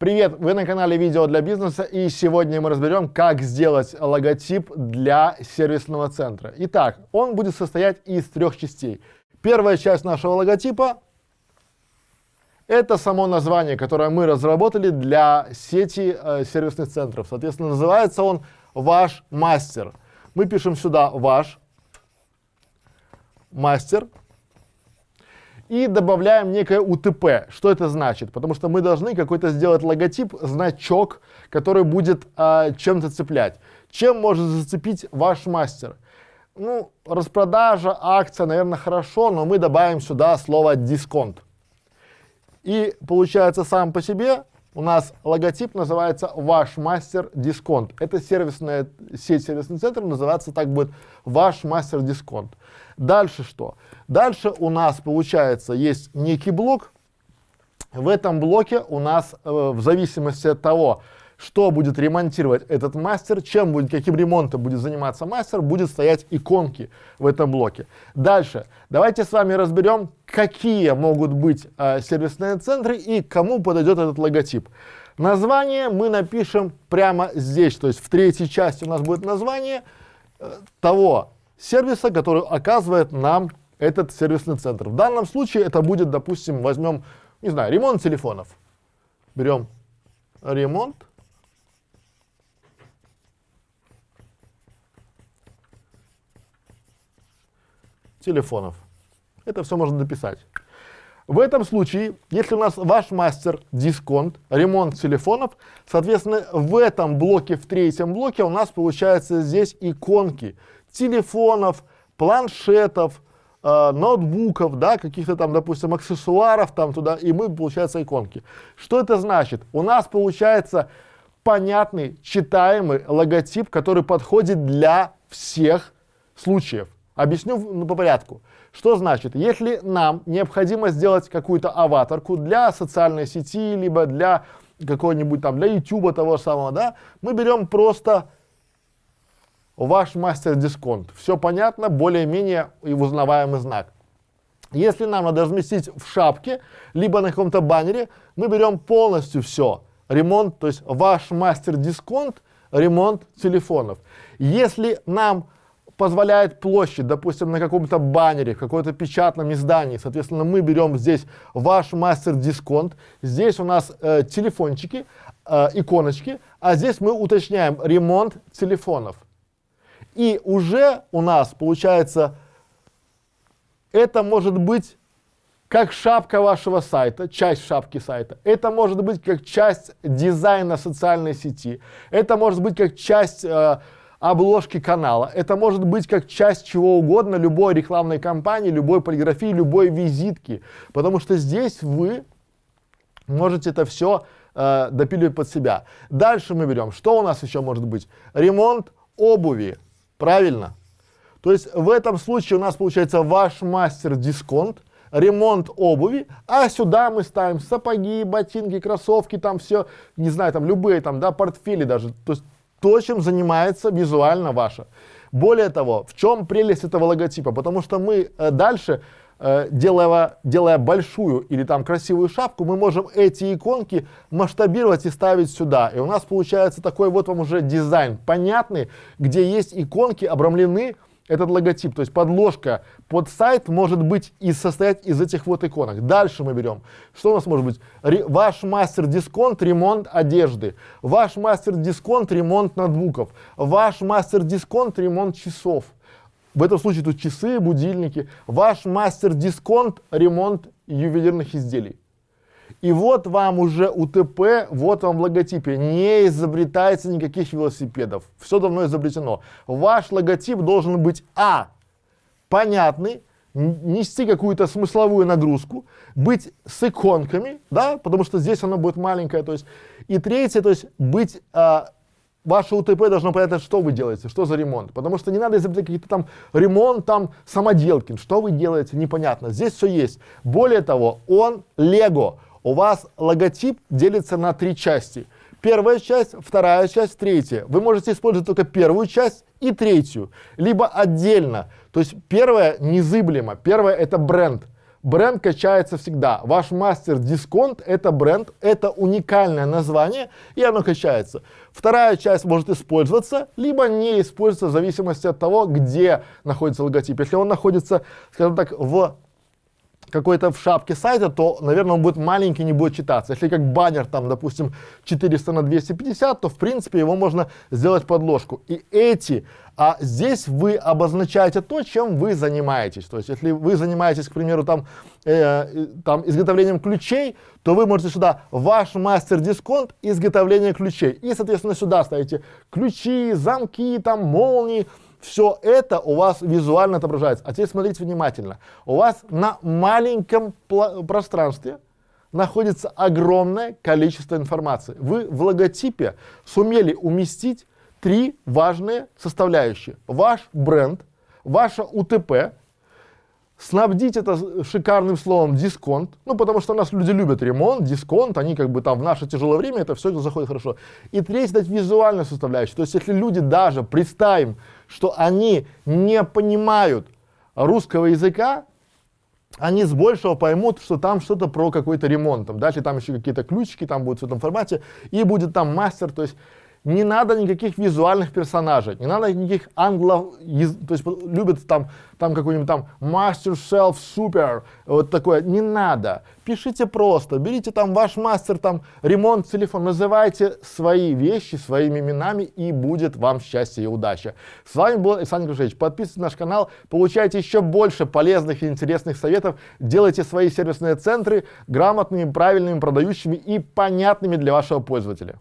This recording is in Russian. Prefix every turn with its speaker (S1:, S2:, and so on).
S1: Привет, вы на канале Видео для бизнеса и сегодня мы разберем, как сделать логотип для сервисного центра. Итак, он будет состоять из трех частей. Первая часть нашего логотипа – это само название, которое мы разработали для сети э, сервисных центров. Соответственно, называется он «Ваш мастер». Мы пишем сюда «Ваш мастер» и добавляем некое УТП. Что это значит? Потому что мы должны какой-то сделать логотип, значок, который будет а, чем-то цеплять. Чем может зацепить ваш мастер? Ну, распродажа, акция, наверное, хорошо, но мы добавим сюда слово дисконт. И получается сам по себе у нас логотип называется «Ваш мастер дисконт». Это сервисная сеть, сервисный центр, называется так будет «Ваш мастер дисконт». Дальше что? Дальше у нас получается есть некий блок. В этом блоке у нас э, в зависимости от того, что будет ремонтировать этот мастер, чем будет, каким ремонтом будет заниматься мастер, будет стоять иконки в этом блоке. Дальше, давайте с вами разберем, какие могут быть э, сервисные центры и кому подойдет этот логотип. Название мы напишем прямо здесь, то есть в третьей части у нас будет название э, того сервиса, который оказывает нам этот сервисный центр. В данном случае это будет, допустим, возьмем, не знаю, ремонт телефонов. Берем ремонт телефонов. Это все можно дописать. В этом случае, если у нас ваш мастер дисконт, ремонт телефонов, соответственно, в этом блоке, в третьем блоке у нас получается здесь иконки телефонов, планшетов, э, ноутбуков, да, каких-то там, допустим, аксессуаров там туда, и мы, получается, иконки. Что это значит? У нас получается понятный, читаемый логотип, который подходит для всех случаев. Объясню ну, по порядку. Что значит, если нам необходимо сделать какую-то аватарку для социальной сети, либо для какой-нибудь там, для YouTube того самого, да, мы берем просто ваш мастер дисконт. Все понятно, более-менее и узнаваемый знак. Если нам надо разместить в шапке, либо на каком-то баннере, мы берем полностью все. Ремонт, то есть ваш мастер дисконт, ремонт телефонов. Если нам позволяет площадь, допустим, на каком-то баннере, в каком-то печатном издании, соответственно, мы берем здесь ваш мастер дисконт, здесь у нас э, телефончики, э, иконочки, а здесь мы уточняем ремонт телефонов. И уже у нас получается, это может быть как шапка вашего сайта, часть шапки сайта. Это может быть как часть дизайна социальной сети. Это может быть как часть э, обложки канала. Это может быть как часть чего угодно, любой рекламной кампании, любой полиграфии, любой визитки. Потому что здесь вы можете это все э, допиливать под себя. Дальше мы берем, что у нас еще может быть? Ремонт обуви. Правильно? То есть в этом случае у нас получается ваш мастер дисконт, ремонт обуви, а сюда мы ставим сапоги, ботинки, кроссовки, там все, не знаю, там любые там, да, портфели даже. То есть то, чем занимается визуально ваша. Более того, в чем прелесть этого логотипа? Потому что мы э, дальше, э, делая, делая большую или там красивую шапку, мы можем эти иконки масштабировать и ставить сюда. И у нас получается такой вот вам уже дизайн понятный, где есть иконки обрамлены этот логотип, то есть подложка под сайт может быть и состоять из этих вот иконок. Дальше мы берем, что у нас может быть? Ре, ваш мастер-дисконт, ремонт одежды. Ваш мастер-дисконт, ремонт ноутбуков. Ваш мастер-дисконт, ремонт часов. В этом случае тут часы, будильники. Ваш мастер-дисконт, ремонт ювелирных изделий. И вот вам уже УТП, вот вам в логотипе. Не изобретается никаких велосипедов. Все давно изобретено. Ваш логотип должен быть А. Понятный, нести какую-то смысловую нагрузку, быть с иконками, да, потому что здесь оно будет маленькое, то есть, и третье, то есть быть, а, ваше УТП должно понять, что вы делаете, что за ремонт, потому что не надо изобретать какие-то там ремонт, там, самоделки, что вы делаете, непонятно, здесь все есть. Более того, он Лего, у вас логотип делится на три части. Первая часть, вторая часть, третья. Вы можете использовать только первую часть и третью, либо отдельно. То есть первая незыблемо, первая это бренд. бренд качается всегда. Ваш мастер дисконт – это бренд, это уникальное название, и оно качается. Вторая часть может использоваться, либо не использоваться в зависимости от того, где находится логотип. Если он находится, скажем так, в какой-то в шапке сайта, то, наверное, он будет маленький, не будет читаться. Если как баннер, там, допустим, 400 на 250, то, в принципе, его можно сделать подложку. И эти, а здесь вы обозначаете то, чем вы занимаетесь. То есть, если вы занимаетесь, к примеру, там, э, там изготовлением ключей, то вы можете сюда ваш мастер-дисконт изготовления ключей. И, соответственно, сюда ставите ключи, замки, там, молнии, все это у вас визуально отображается. А теперь смотрите внимательно. У вас на маленьком пространстве находится огромное количество информации. Вы в логотипе сумели уместить три важные составляющие. Ваш бренд, ваше УТП, снабдить это шикарным словом дисконт, ну, потому что у нас люди любят ремонт, дисконт, они как бы там в наше тяжелое время, это все это заходит хорошо. И третье, дать визуальную составляющую, то есть если люди даже, представим, что они не понимают русского языка, они с большего поймут, что там что-то про какой-то ремонт, там, дальше там еще какие-то ключики, там будут в этом формате, и будет там мастер, то есть не надо никаких визуальных персонажей, не надо никаких англо, то есть любят там, там какой-нибудь там Master Shelf Super, вот такое, не надо. Пишите просто, берите там ваш мастер, там ремонт телефон, называйте свои вещи своими именами и будет вам счастье и удача. С вами был Александр Крушевич, подписывайтесь на наш канал, получайте еще больше полезных и интересных советов, делайте свои сервисные центры грамотными, правильными, продающими и понятными для вашего пользователя.